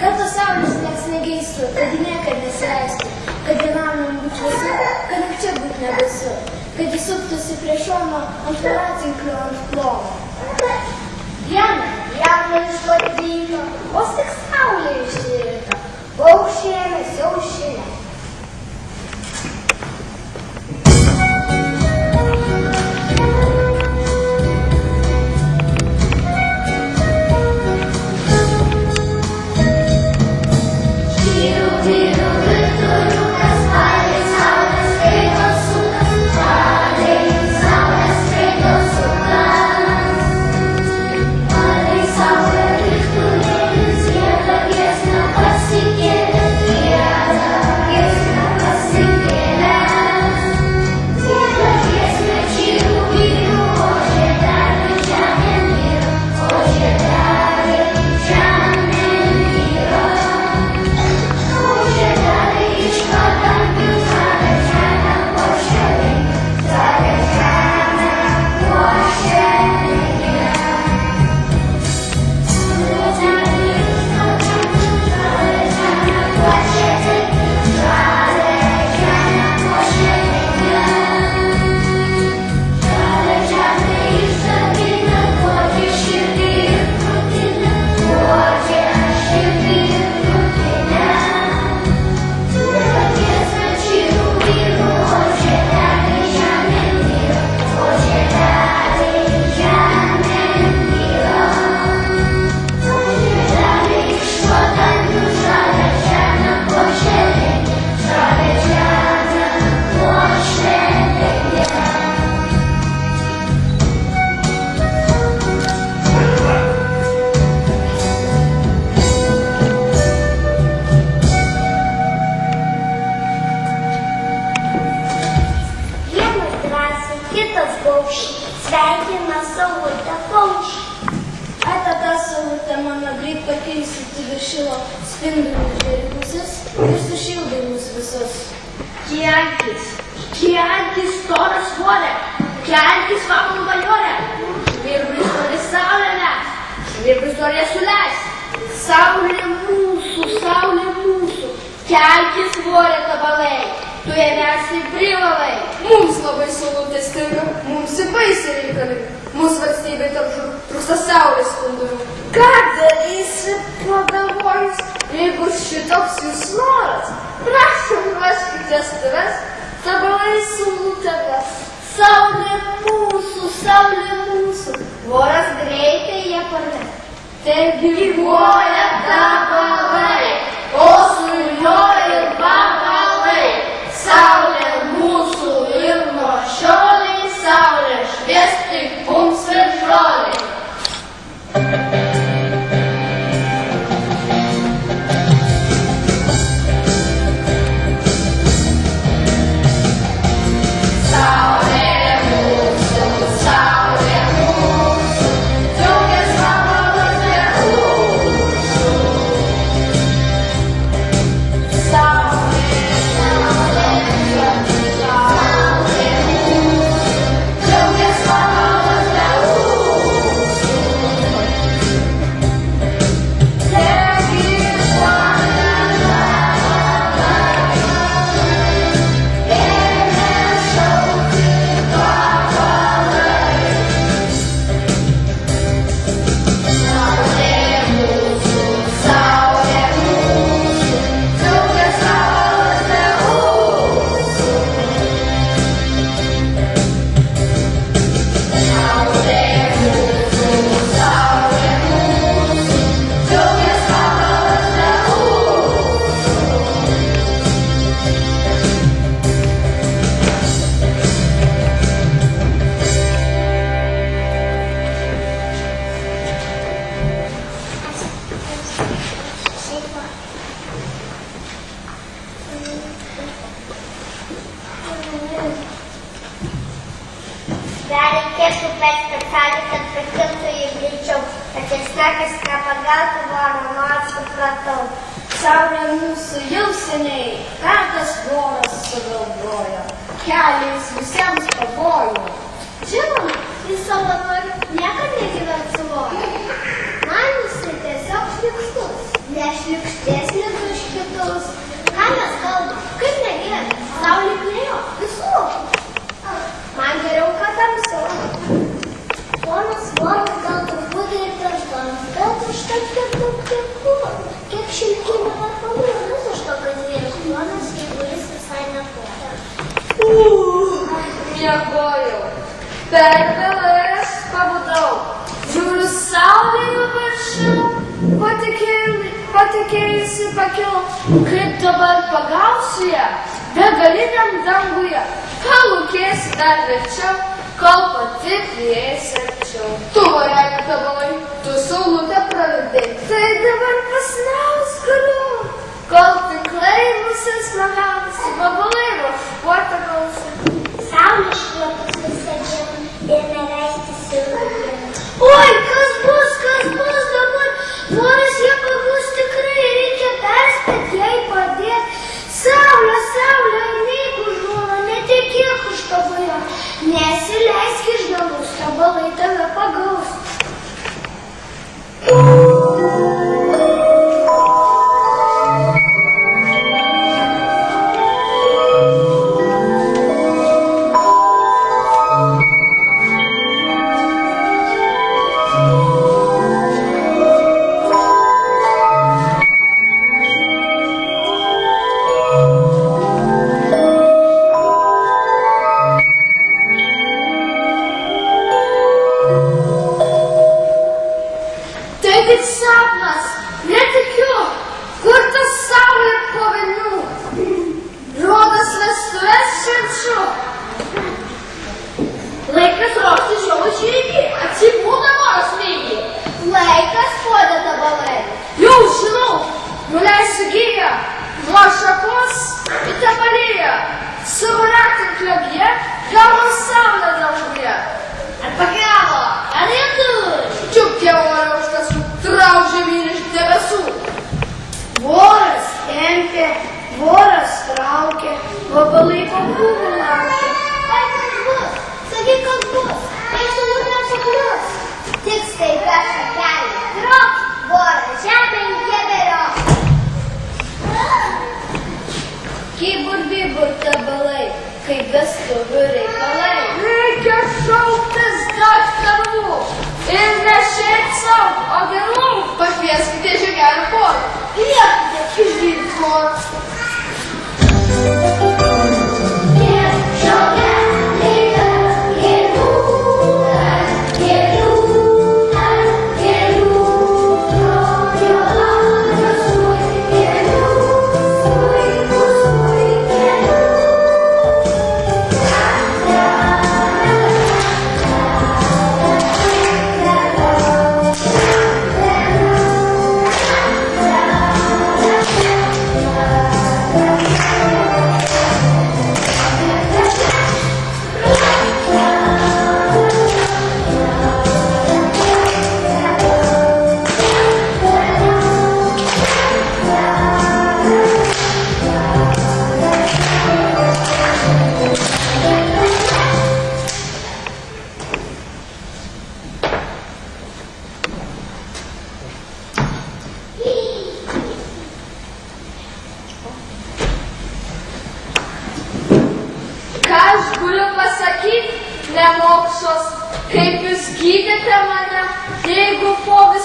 Kad tos saulės nieks negeistų, kad niekad nesileistų, kad vienam nebūtų vėsu, kad nakčia būtų nebaisu, kad jis suktųsi prie šono ant voratinklio ant plovo. Dieną jam išvadino, vos tik saulė išsirita, paukščiai ėmėsi aušinę. Sveikina saulutę paukščiai. Ai tada saulutė mano greit pakilsi į viršilo spindulių žirgusis ir sušildai mus visus. Kelkis, kelkis, storas svorė, kelkis, vakarų bajorė. Svirblis toli saulė mes, svirblis toli suleis. Saulė mūsų, saulė mūsų, kelkis svorė tabalai, tu ją vesi privalai. Mums labai saulutė stinga, mums į baisį reikalinga. Mūsų valstybė tarp trūksta saulės spindulių. Ką darysi pagalvojus, jeigu šitoks jūs noras? Prašom, ruoškite stuves, tabalai saulutė ves. Saulė mūsų, saulė mūsų, voras greitai ją parves. Taigi gyvuoja tabalai, o su juo ir vabalai. Saulė voro, nors supratau. Saulė mūsų jau seniai, ką tas voras sugalvojo, keliais visiems pavojų. Žinoma, jis savo nori niekad negyvens su voru. Man jisai tiesiog šliukštus. Nešliukštesnis už kitus. Ką mes kalbam? Kaip negyventi? Saulė plėjo. Visur. Man geriau, kad tamsiau. Ponas voras kiek daug tiekų. Kiek šilkinių vakarų. Vis iš to, kad vyras ponas, jeigu jis visai nepuola. Miegojau. Per vėlais pabudau. Žiūriu saulė į viršų. Patikėjusi pakilo. Kaip dabar pagausiu ją? Begaliniam danguje. Palūkėsi dar verčiau, kol pati prieisi arčiau. Tu varek dabar, Tosunlu'da pravi dek. Seyde ben kasnav. seguia.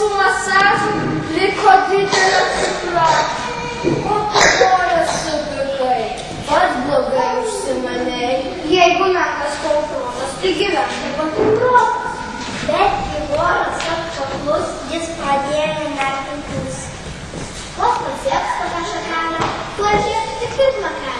Po visų masažų liko didelė cukra. O kojas subirai, pats blogai užsimanei. Jeigu menkas kauprotas, tai gyvenai patikrotas. Bet kai voras atkaklus, jis pradėjo nervintis. Kol pasieks tokią šakelę, tuo žiūrėti kaip makelė.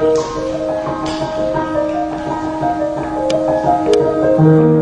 Thank you.